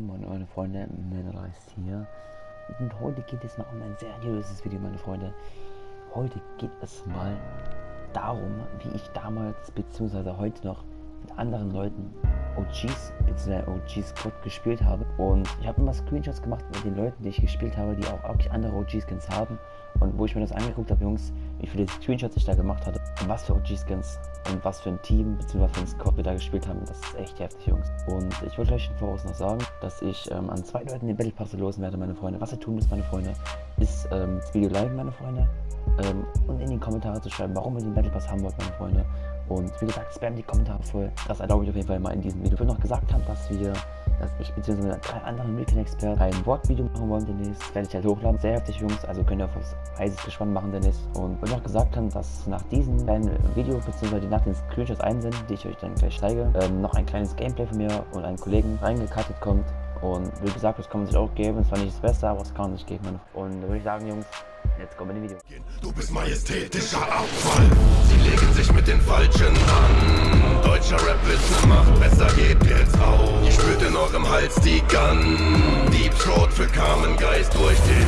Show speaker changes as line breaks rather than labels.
Moin meine Freunde, Mineral ist hier und heute geht es mal um ein seriöses Video, meine Freunde. Heute geht es mal darum, wie ich damals bzw. heute noch mit anderen Leuten OGs bzw. OG Squad gespielt habe und ich habe immer Screenshots gemacht mit den Leuten, die ich gespielt habe, die auch wirklich andere OG-Skins haben und wo ich mir das angeguckt habe, Jungs, wie viele Screenshots ich da gemacht hatte was für OG-Skins und was für ein Team bzw. für ein Squad wir da gespielt haben. Das ist echt heftig, Jungs. Und ich wollte euch Voraus noch sagen, dass ich ähm, an zwei Leuten den Battle Pass losen werde, meine Freunde. Was ihr tun müsst, meine Freunde, ist ähm, das Video liken, meine Freunde. Ähm, und in die Kommentare zu schreiben, warum ihr den Battle Pass haben wollt, meine Freunde. Und wie gesagt, spam die Kommentare voll. Das erlaube ich auf jeden Fall mal in diesem Video. Ich will noch gesagt haben, dass wir dass ich bzw. drei andere Milken-Experten ein Wortvideo machen wollen demnächst. Werde ich halt hochladen. Sehr heftig, Jungs. Also könnt ihr auf was heißes Gespann machen demnächst. Und wir noch gesagt haben, dass nach diesem kleinen Video bzw. nach den Screenshots einsenden, die ich euch dann gleich zeige, ähm, noch ein kleines Gameplay von mir und einem Kollegen reingekattet kommt. Und wie gesagt, das kann man sich auch geben. Es war nicht das Beste, aber es kann man sich geben. Und da würde ich sagen, Jungs, jetzt kommen die Video.
Du bist majestätischer Abfall. Sie legen sich mit den Falschen an. Deutscher Rap ist ne Macht, besser geht jetzt auf. Ihr spürt in eurem Hals die Gun. Deep Throat für Carmen Geist durch den